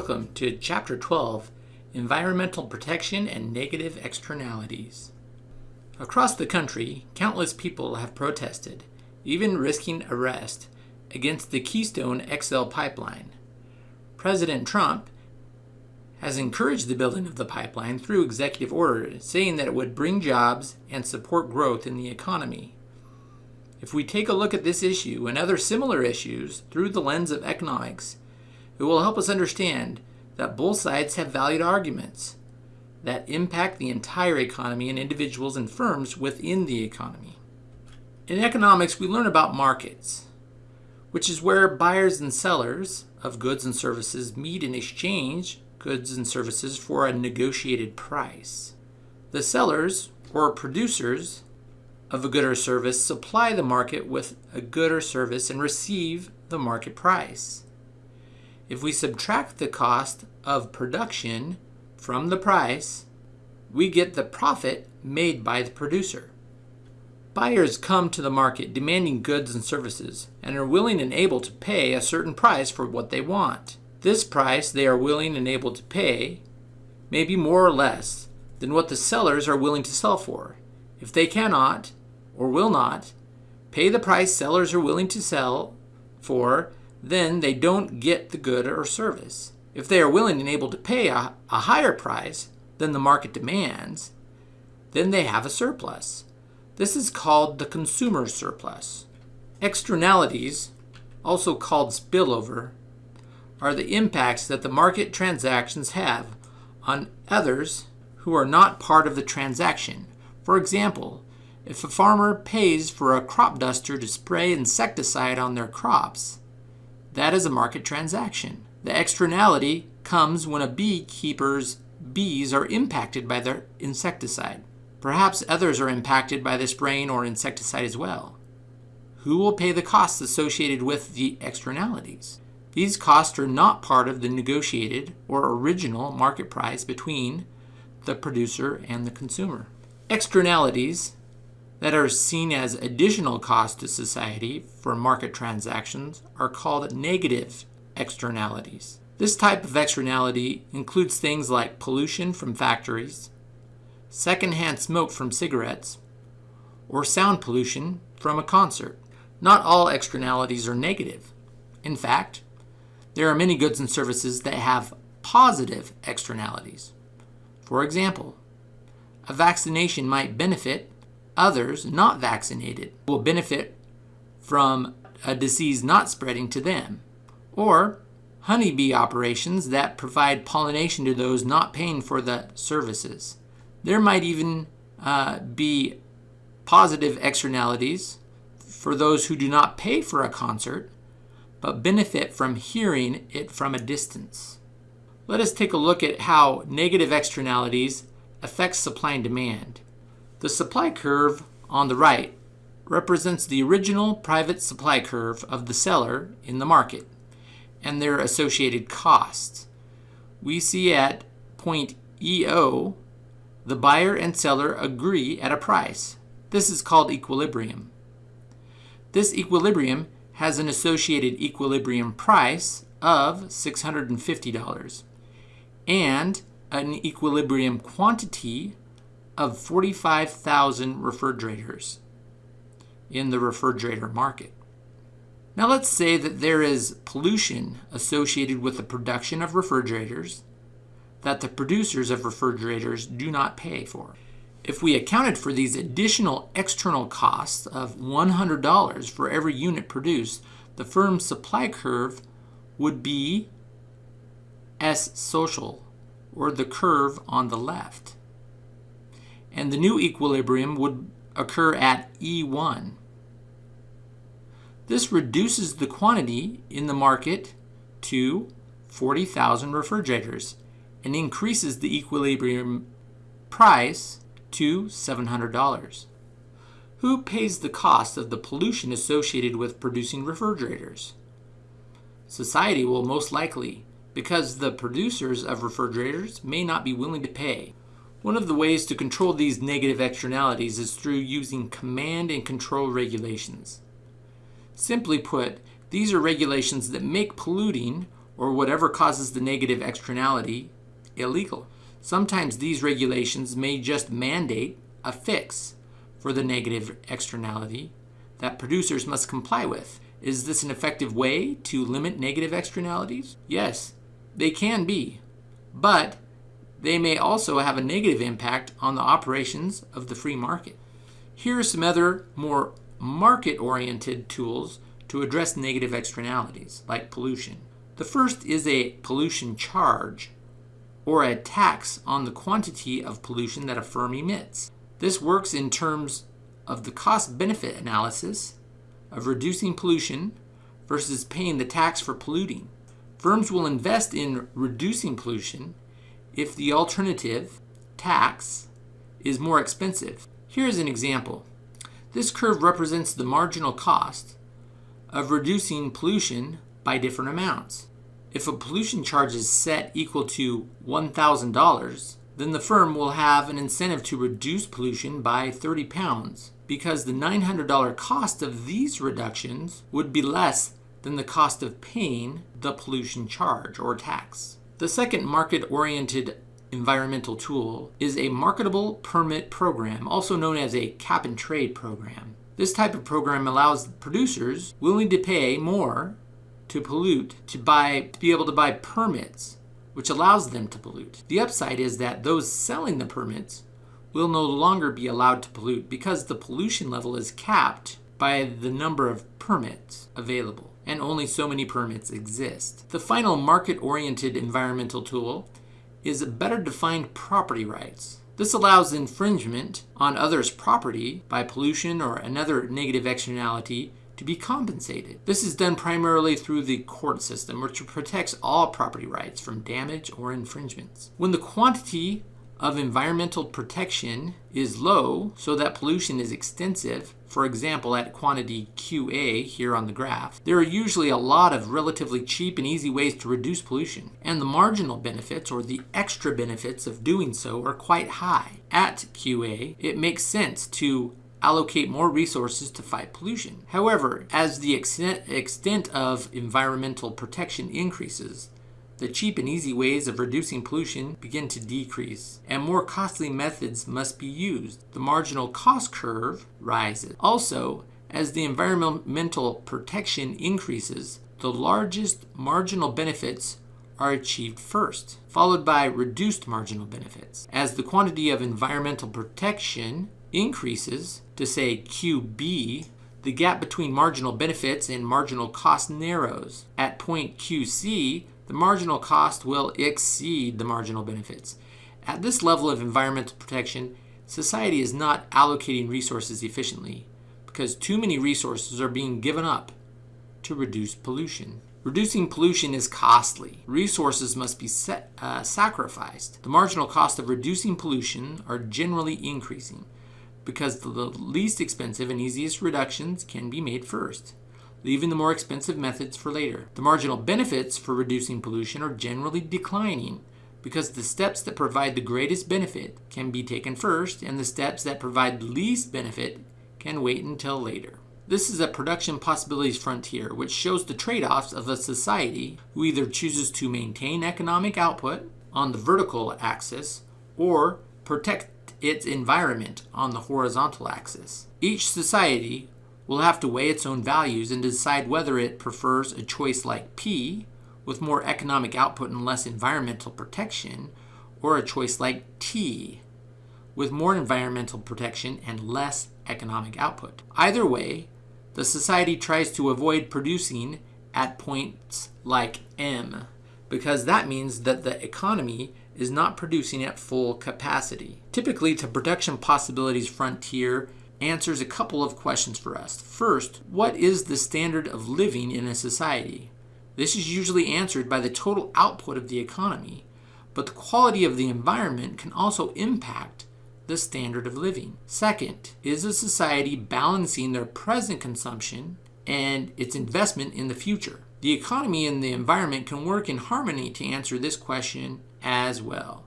Welcome to Chapter 12 Environmental Protection and Negative Externalities. Across the country, countless people have protested, even risking arrest, against the Keystone XL pipeline. President Trump has encouraged the building of the pipeline through executive order, saying that it would bring jobs and support growth in the economy. If we take a look at this issue and other similar issues through the lens of economics, it will help us understand that both sides have valid arguments that impact the entire economy and individuals and firms within the economy. In economics, we learn about markets, which is where buyers and sellers of goods and services meet and exchange goods and services for a negotiated price. The sellers, or producers, of a good or service supply the market with a good or service and receive the market price. If we subtract the cost of production from the price, we get the profit made by the producer. Buyers come to the market demanding goods and services and are willing and able to pay a certain price for what they want. This price they are willing and able to pay may be more or less than what the sellers are willing to sell for. If they cannot, or will not, pay the price sellers are willing to sell for, then they don't get the good or service. If they are willing and able to pay a, a higher price than the market demands, then they have a surplus. This is called the consumer surplus. Externalities, also called spillover, are the impacts that the market transactions have on others who are not part of the transaction. For example, if a farmer pays for a crop duster to spray insecticide on their crops, that is a market transaction. The externality comes when a beekeeper's bees are impacted by their insecticide. Perhaps others are impacted by the spraying or insecticide as well. Who will pay the costs associated with the externalities? These costs are not part of the negotiated or original market price between the producer and the consumer. Externalities that are seen as additional cost to society for market transactions are called negative externalities. This type of externality includes things like pollution from factories, secondhand smoke from cigarettes, or sound pollution from a concert. Not all externalities are negative. In fact, there are many goods and services that have positive externalities. For example, a vaccination might benefit Others, not vaccinated, will benefit from a disease not spreading to them. Or honeybee operations that provide pollination to those not paying for the services. There might even uh, be positive externalities for those who do not pay for a concert but benefit from hearing it from a distance. Let us take a look at how negative externalities affect supply and demand. The supply curve on the right represents the original private supply curve of the seller in the market and their associated costs. We see at point EO, the buyer and seller agree at a price. This is called equilibrium. This equilibrium has an associated equilibrium price of $650 and an equilibrium quantity of 45,000 refrigerators in the refrigerator market. Now let's say that there is pollution associated with the production of refrigerators that the producers of refrigerators do not pay for. If we accounted for these additional external costs of $100 for every unit produced, the firm's supply curve would be S social, or the curve on the left and the new equilibrium would occur at E1. This reduces the quantity in the market to 40,000 refrigerators and increases the equilibrium price to $700. Who pays the cost of the pollution associated with producing refrigerators? Society will most likely, because the producers of refrigerators may not be willing to pay. One of the ways to control these negative externalities is through using command and control regulations. Simply put, these are regulations that make polluting or whatever causes the negative externality illegal. Sometimes these regulations may just mandate a fix for the negative externality that producers must comply with. Is this an effective way to limit negative externalities? Yes, they can be, but they may also have a negative impact on the operations of the free market. Here are some other more market-oriented tools to address negative externalities, like pollution. The first is a pollution charge, or a tax on the quantity of pollution that a firm emits. This works in terms of the cost-benefit analysis of reducing pollution versus paying the tax for polluting. Firms will invest in reducing pollution if the alternative, tax, is more expensive. Here is an example. This curve represents the marginal cost of reducing pollution by different amounts. If a pollution charge is set equal to $1,000, then the firm will have an incentive to reduce pollution by 30 pounds because the $900 cost of these reductions would be less than the cost of paying the pollution charge or tax. The second market-oriented environmental tool is a marketable permit program, also known as a cap and trade program. This type of program allows producers willing to pay more to pollute to buy to be able to buy permits, which allows them to pollute. The upside is that those selling the permits will no longer be allowed to pollute because the pollution level is capped by the number of permits available, and only so many permits exist. The final market-oriented environmental tool is better defined property rights. This allows infringement on others' property by pollution or another negative externality to be compensated. This is done primarily through the court system, which protects all property rights from damage or infringements. When the quantity of environmental protection is low so that pollution is extensive, for example at quantity QA here on the graph, there are usually a lot of relatively cheap and easy ways to reduce pollution, and the marginal benefits or the extra benefits of doing so are quite high. At QA, it makes sense to allocate more resources to fight pollution. However, as the extent, of environmental protection increases, the cheap and easy ways of reducing pollution begin to decrease, and more costly methods must be used. The marginal cost curve rises. Also, as the environmental protection increases, the largest marginal benefits are achieved first, followed by reduced marginal benefits. As the quantity of environmental protection increases to say QB, the gap between marginal benefits and marginal cost narrows. At point QC, the marginal cost will exceed the marginal benefits. At this level of environmental protection, society is not allocating resources efficiently because too many resources are being given up to reduce pollution. Reducing pollution is costly. Resources must be set, uh, sacrificed. The marginal cost of reducing pollution are generally increasing because the least expensive and easiest reductions can be made first leaving the more expensive methods for later. The marginal benefits for reducing pollution are generally declining because the steps that provide the greatest benefit can be taken first and the steps that provide the least benefit can wait until later. This is a production possibilities frontier which shows the trade-offs of a society who either chooses to maintain economic output on the vertical axis or protect its environment on the horizontal axis. Each society will have to weigh its own values and decide whether it prefers a choice like P, with more economic output and less environmental protection, or a choice like T, with more environmental protection and less economic output. Either way, the society tries to avoid producing at points like M, because that means that the economy is not producing at full capacity. Typically, to production possibilities frontier answers a couple of questions for us. First, what is the standard of living in a society? This is usually answered by the total output of the economy, but the quality of the environment can also impact the standard of living. Second, is a society balancing their present consumption and its investment in the future? The economy and the environment can work in harmony to answer this question as well.